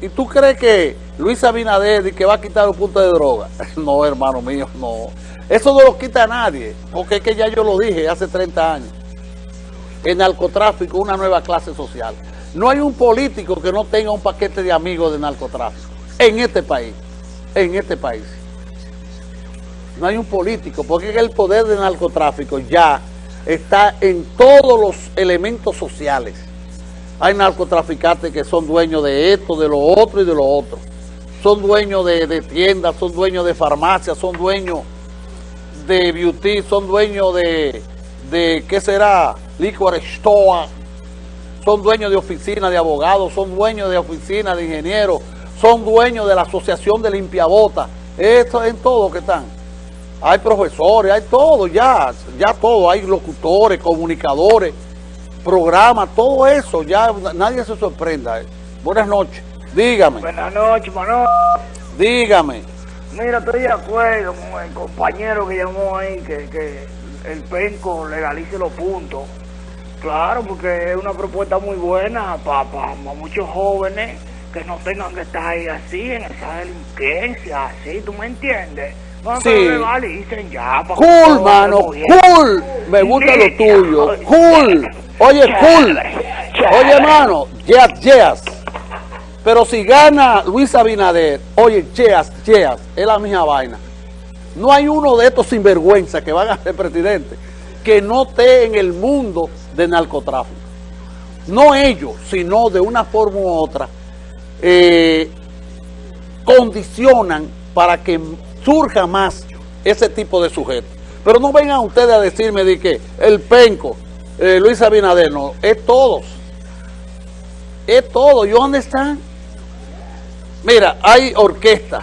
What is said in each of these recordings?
¿y tú crees que Luis Abinader que va a quitar los puntos de droga? No, hermano mío, no. Eso no lo quita a nadie, porque es que ya yo lo dije hace 30 años. El narcotráfico una nueva clase social. No hay un político que no tenga un paquete de amigos de narcotráfico en este país, en este país. No hay un político, porque el poder del narcotráfico ya está en todos los elementos sociales. Hay narcotraficantes que son dueños de esto, de lo otro y de lo otro. Son dueños de, tiendas, son dueños de farmacias, son dueños de beauty, son dueños de, de ¿qué será? Liquor store, son dueños de oficinas de abogados, son dueños de oficinas de ingenieros, son dueños de la asociación de limpiabotas. Esto en todo que están. Hay profesores, hay todo ya, ya todo, hay locutores, comunicadores, programas, todo eso, ya nadie se sorprenda. Buenas noches, dígame. Buenas noches, Manolo. Dígame. Mira, estoy de acuerdo con el compañero que llamó ahí, que, que el penco legalice los puntos. Claro, porque es una propuesta muy buena para muchos jóvenes que no tengan que estar ahí así, en esa delincuencia, así, ¿tú me entiendes? No sí. legalicen ya. Cool, mano, cool. Me gusta lo tuyo. Cool. Oye, cool. Oye, hermano, yes, yes. Pero si gana Luis Abinader, oye, cheas, cheas, es la misma vaina. No hay uno de estos sinvergüenza que van a ser presidente que no esté en el mundo del narcotráfico. No ellos, sino de una forma u otra, eh, condicionan para que surja más ese tipo de sujetos. Pero no vengan ustedes a decirme de que el penco, eh, Luis Abinader, no, es todos. Es todo. ¿Y dónde están? Mira, hay orquesta,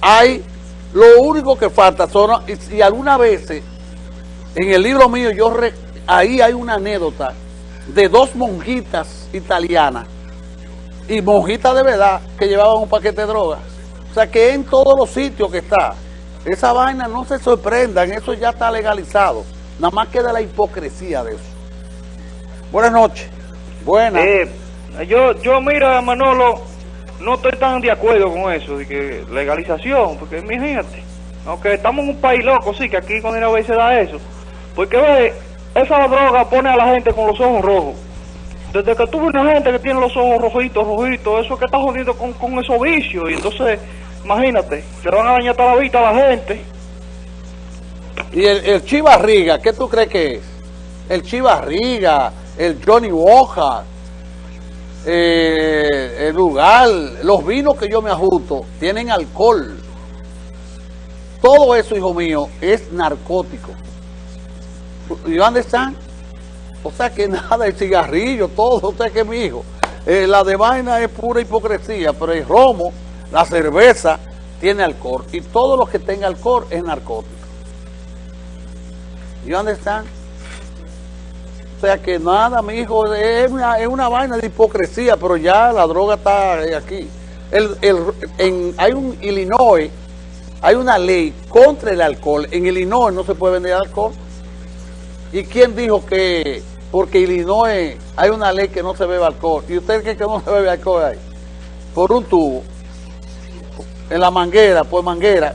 hay, lo único que falta son, y, algunas veces, en el libro mío, yo ahí hay una anécdota de dos monjitas italianas y monjitas de verdad que llevaban un paquete de drogas. O sea que en todos los sitios que está, esa vaina no se sorprendan, eso ya está legalizado. Nada más queda la hipocresía de eso. Buenas noches. Buenas. Eh, yo, yo mira, Manolo, no estoy tan de acuerdo con eso, de que legalización, porque imagínate, aunque estamos en un país loco, sí, que aquí con dinero se da eso. Porque ve, esa droga pone a la gente con los ojos rojos. Desde que tuve una gente que tiene los ojos rojitos, rojitos, eso que está jodiendo con, con esos vicios. Y entonces, imagínate, se van a dañar toda la vista a la gente. ¿Y el, el Chivarriga, qué tú crees que es? El Chivarriga, el Johnny Boja, eh, el lugar, los vinos que yo me ajusto, tienen alcohol. Todo eso, hijo mío, es narcótico. ¿Y están? O sea que nada, el cigarrillo, todo, usted que mi hijo. Eh, la de vaina es pura hipocresía, pero el romo, la cerveza, tiene alcohol. Y todo lo que tenga alcohol es narcótico. ¿Y dónde están? O sea que nada, mi hijo, es una, es una vaina de hipocresía, pero ya la droga está aquí. El, el, en, hay un Illinois, hay una ley contra el alcohol. En Illinois no se puede vender alcohol. ¿Y quién dijo que porque Illinois hay una ley que no se bebe alcohol? ¿Y usted cree que no se bebe alcohol ahí? Por un tubo, en la manguera, por manguera.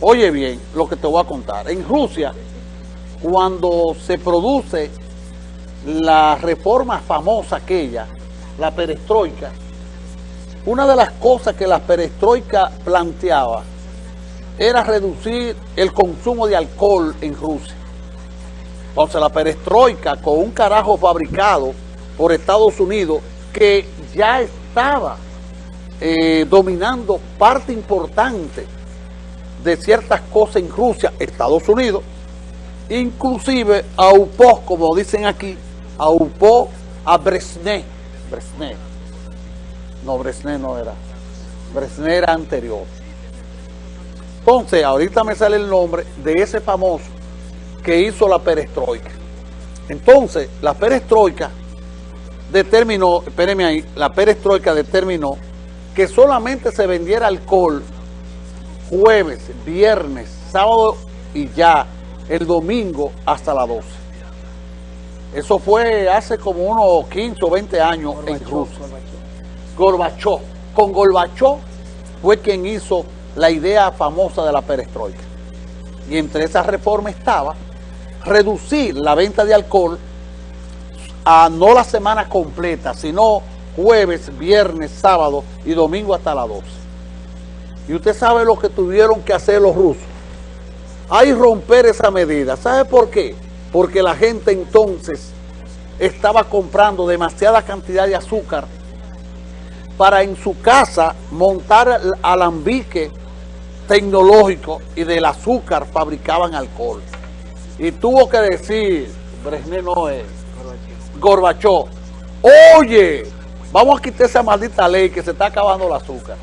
Oye bien lo que te voy a contar. En Rusia, cuando se produce la reforma famosa aquella, la perestroika, una de las cosas que la perestroika planteaba era reducir el consumo de alcohol en Rusia. Entonces la perestroika con un carajo fabricado por Estados Unidos que ya estaba eh, dominando parte importante de ciertas cosas en Rusia, Estados Unidos, inclusive aupó, como dicen aquí, aupó a Brezhnev. Brezhnev. No, Brezhnev no era. Brezhnev era anterior. Entonces, ahorita me sale el nombre de ese famoso que hizo la perestroika. Entonces, la perestroika determinó, espérenme ahí, la perestroika determinó que solamente se vendiera alcohol jueves, viernes, sábado y ya el domingo hasta las 12. Eso fue hace como unos 15 o 20 años en Rusia. Gorbachov. Con Gorbachov fue quien hizo la idea famosa de la perestroika. Y entre esas reformas estaba reducir la venta de alcohol a no la semana completa, sino jueves, viernes, sábado y domingo hasta las 12. Y usted sabe lo que tuvieron que hacer los rusos. Hay romper esa medida. ¿Sabe por qué? Porque la gente entonces estaba comprando demasiada cantidad de azúcar para en su casa montar alambique tecnológico y del azúcar fabricaban alcohol. Y tuvo que decir, Brezhnev no es, oye, vamos a quitar esa maldita ley que se está acabando el azúcar.